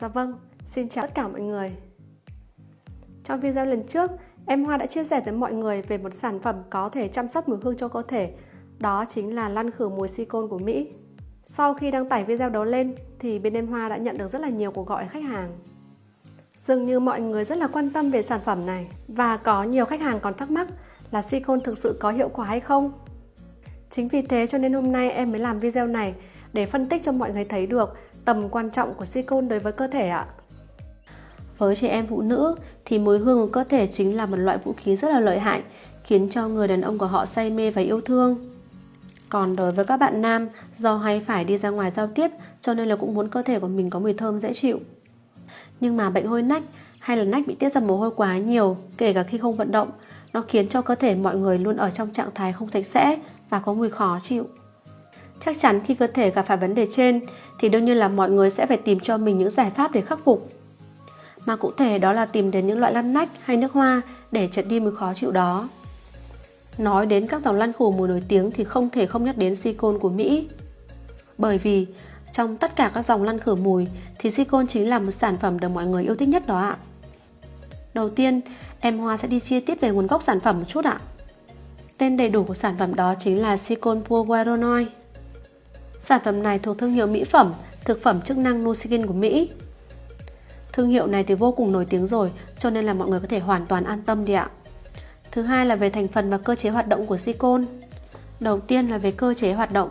Dạ vâng, xin chào tất cả mọi người. Trong video lần trước, em Hoa đã chia sẻ tới mọi người về một sản phẩm có thể chăm sóc mùi hương cho cơ thể. Đó chính là lăn khử mùi silicone của Mỹ. Sau khi đăng tải video đó lên thì bên em Hoa đã nhận được rất là nhiều cuộc gọi khách hàng. Dường như mọi người rất là quan tâm về sản phẩm này và có nhiều khách hàng còn thắc mắc là silicone thực sự có hiệu quả hay không. Chính vì thế cho nên hôm nay em mới làm video này để phân tích cho mọi người thấy được tầm quan trọng của silicon đối với cơ thể ạ. Với trẻ em phụ nữ thì mùi hương của cơ thể chính là một loại vũ khí rất là lợi hại, khiến cho người đàn ông của họ say mê và yêu thương. Còn đối với các bạn nam, do hay phải đi ra ngoài giao tiếp cho nên là cũng muốn cơ thể của mình có mùi thơm dễ chịu. Nhưng mà bệnh hôi nách hay là nách bị tiết ra mồ hôi quá nhiều, kể cả khi không vận động, nó khiến cho cơ thể mọi người luôn ở trong trạng thái không sạch sẽ và có mùi khó chịu. Chắc chắn khi cơ thể gặp phải vấn đề trên thì đương nhiên là mọi người sẽ phải tìm cho mình những giải pháp để khắc phục. Mà cụ thể đó là tìm đến những loại lăn nách hay nước hoa để chật đi mùi khó chịu đó. Nói đến các dòng lăn khử mùi nổi tiếng thì không thể không nhắc đến silicon của Mỹ. Bởi vì trong tất cả các dòng lăn khử mùi thì silicon chính là một sản phẩm được mọi người yêu thích nhất đó ạ. Đầu tiên, em Hoa sẽ đi chi tiết về nguồn gốc sản phẩm một chút ạ. Tên đầy đủ của sản phẩm đó chính là silicon Pure Sản phẩm này thuộc thương hiệu mỹ phẩm, thực phẩm chức năng Nuskin của Mỹ. Thương hiệu này thì vô cùng nổi tiếng rồi, cho nên là mọi người có thể hoàn toàn an tâm đi ạ. Thứ hai là về thành phần và cơ chế hoạt động của silicone. Đầu tiên là về cơ chế hoạt động.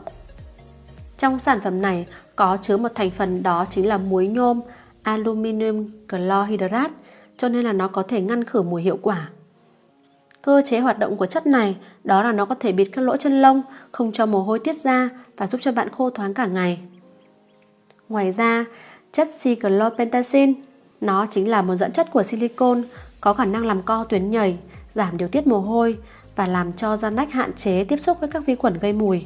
Trong sản phẩm này có chứa một thành phần đó chính là muối nhôm aluminium chlorhydrate, cho nên là nó có thể ngăn khử mùi hiệu quả. Cơ chế hoạt động của chất này đó là nó có thể bịt các lỗ chân lông, không cho mồ hôi tiết ra và giúp cho bạn khô thoáng cả ngày. Ngoài ra, chất cyclopentacin nó chính là một dẫn chất của silicon có khả năng làm co tuyến nhầy, giảm điều tiết mồ hôi và làm cho da nách hạn chế tiếp xúc với các vi khuẩn gây mùi.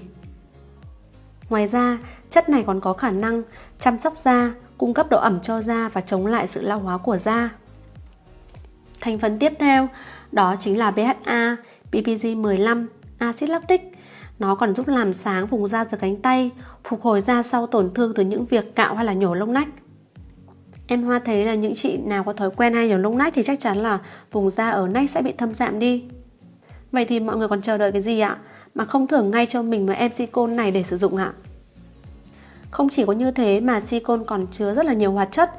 Ngoài ra, chất này còn có khả năng chăm sóc da, cung cấp độ ẩm cho da và chống lại sự lão hóa của da. Thành phần tiếp theo đó chính là BHA, PPG15, axit lactic. Nó còn giúp làm sáng vùng da dưới cánh tay, phục hồi da sau tổn thương từ những việc cạo hay là nhổ lông nách. Em Hoa thấy là những chị nào có thói quen hay nhổ lông nách thì chắc chắn là vùng da ở nách sẽ bị thâm giảm đi. Vậy thì mọi người còn chờ đợi cái gì ạ? Mà không thưởng ngay cho mình một em silicone này để sử dụng ạ? Không chỉ có như thế mà silicone còn chứa rất là nhiều hoạt chất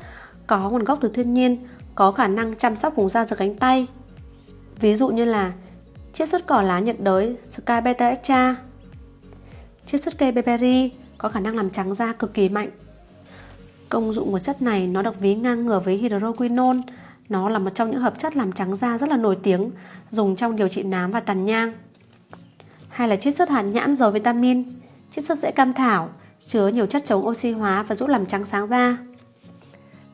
có nguồn gốc từ thiên nhiên, có khả năng chăm sóc vùng da dưới cánh tay. Ví dụ như là chiết xuất cỏ lá nhiệt đới Sky Beta Extra, chiết xuất cây berry có khả năng làm trắng da cực kỳ mạnh Công dụng của chất này nó được ví ngang ngửa với hydroquinone. Nó là một trong những hợp chất làm trắng da rất là nổi tiếng, dùng trong điều trị nám và tàn nhang. Hay là chiết xuất hạt nhãn giàu vitamin, chiết xuất rễ cam thảo, chứa nhiều chất chống oxy hóa và giúp làm trắng sáng da.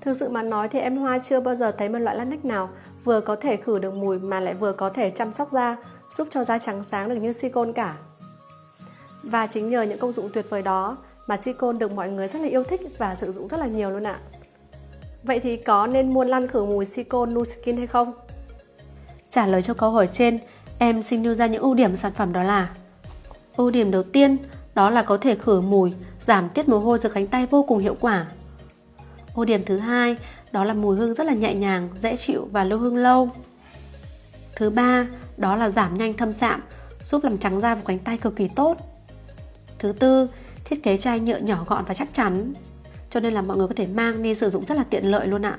Thực sự mà nói thì em Hoa chưa bao giờ thấy một loại lát nách nào vừa có thể khử được mùi mà lại vừa có thể chăm sóc da, giúp cho da trắng sáng được như silicone cả. Và chính nhờ những công dụng tuyệt vời đó mà silicone được mọi người rất là yêu thích và sử dụng rất là nhiều luôn ạ. Vậy thì có nên mua lăn khử mùi silicone Nuskin hay không? Trả lời cho câu hỏi trên, em xin đưa ra những ưu điểm sản phẩm đó là Ưu điểm đầu tiên đó là có thể khử mùi, giảm tiết mồ hôi dưới cánh tay vô cùng hiệu quả. Ưu điểm thứ hai đó là mùi hương rất là nhẹ nhàng, dễ chịu và lưu hương lâu. Thứ ba đó là giảm nhanh thâm sạm, giúp làm trắng da vùng cánh tay cực kỳ tốt. Thứ tư Thiết kế chai nhựa nhỏ gọn và chắc chắn cho nên là mọi người có thể mang đi sử dụng rất là tiện lợi luôn ạ.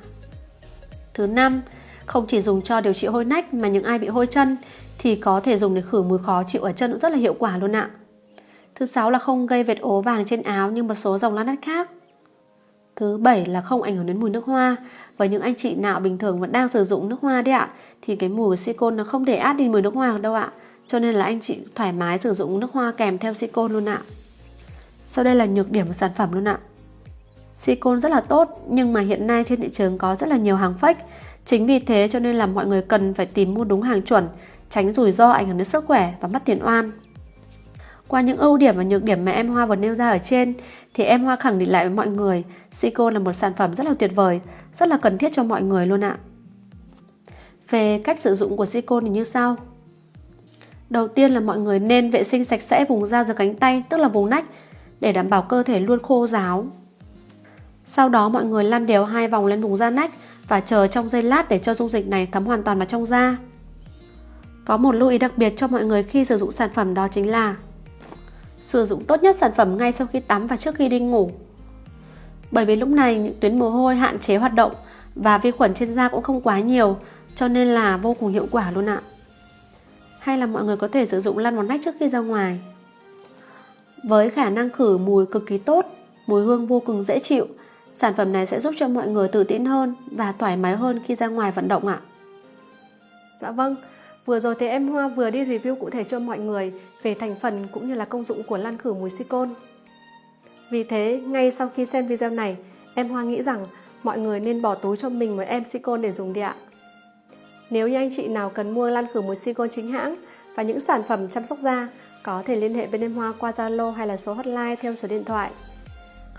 Thứ năm, không chỉ dùng cho điều trị hôi nách mà những ai bị hôi chân thì có thể dùng để khử mùi khó chịu ở chân cũng rất là hiệu quả luôn ạ. Thứ sáu là không gây vệt ố vàng trên áo như một số dòng lá nách khác. Thứ bảy là không ảnh hưởng đến mùi nước hoa. và những anh chị nào bình thường vẫn đang sử dụng nước hoa đấy ạ thì cái mùi của silicone nó không thể át đi mùi nước hoa đâu ạ. Cho nên là anh chị thoải mái sử dụng nước hoa kèm theo silicone luôn ạ. Sau đây là nhược điểm của sản phẩm luôn ạ. Silicone rất là tốt nhưng mà hiện nay trên thị trường có rất là nhiều hàng fake. Chính vì thế cho nên là mọi người cần phải tìm mua đúng hàng chuẩn, tránh rủi ro ảnh hưởng đến sức khỏe và mất tiền oan. Qua những ưu điểm và nhược điểm mà em Hoa vừa nêu ra ở trên thì em Hoa khẳng định lại với mọi người Sico là một sản phẩm rất là tuyệt vời, rất là cần thiết cho mọi người luôn ạ. Về cách sử dụng của Sico thì như sau. Đầu tiên là mọi người nên vệ sinh sạch sẽ vùng da dưới cánh tay, tức là vùng nách để đảm bảo cơ thể luôn khô ráo. Sau đó mọi người lăn đều hai vòng lên vùng da nách và chờ trong giây lát để cho dung dịch này thấm hoàn toàn vào trong da. Có một lưu ý đặc biệt cho mọi người khi sử dụng sản phẩm đó chính là Sử dụng tốt nhất sản phẩm ngay sau khi tắm và trước khi đi ngủ. Bởi vì lúc này những tuyến mồ hôi hạn chế hoạt động và vi khuẩn trên da cũng không quá nhiều cho nên là vô cùng hiệu quả luôn ạ. Hay là mọi người có thể sử dụng lăn vào nách trước khi ra ngoài. Với khả năng khử mùi cực kỳ tốt, mùi hương vô cùng dễ chịu, sản phẩm này sẽ giúp cho mọi người tự tin hơn và thoải mái hơn khi ra ngoài vận động ạ. Dạ vâng, Vừa rồi thì em Hoa vừa đi review cụ thể cho mọi người về thành phần cũng như là công dụng của lan khử mùi silicon. Vì thế, ngay sau khi xem video này, em Hoa nghĩ rằng mọi người nên bỏ túi cho mình một em silicon để dùng đi ạ. Nếu như anh chị nào cần mua lan khử mùi silicon chính hãng và những sản phẩm chăm sóc da, có thể liên hệ bên em Hoa qua Zalo hay là số hotline theo số điện thoại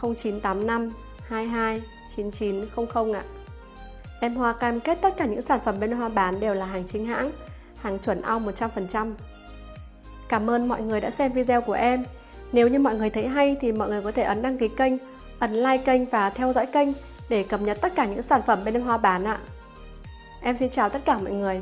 0985 22 9900 ạ. Em Hoa cam kết tất cả những sản phẩm bên Hoa bán đều là hàng chính hãng, hàng chuẩn ong 100%. Cảm ơn mọi người đã xem video của em. Nếu như mọi người thấy hay thì mọi người có thể ấn đăng ký kênh, ấn like kênh và theo dõi kênh để cập nhật tất cả những sản phẩm bên em Hoa bán ạ. Em xin chào tất cả mọi người.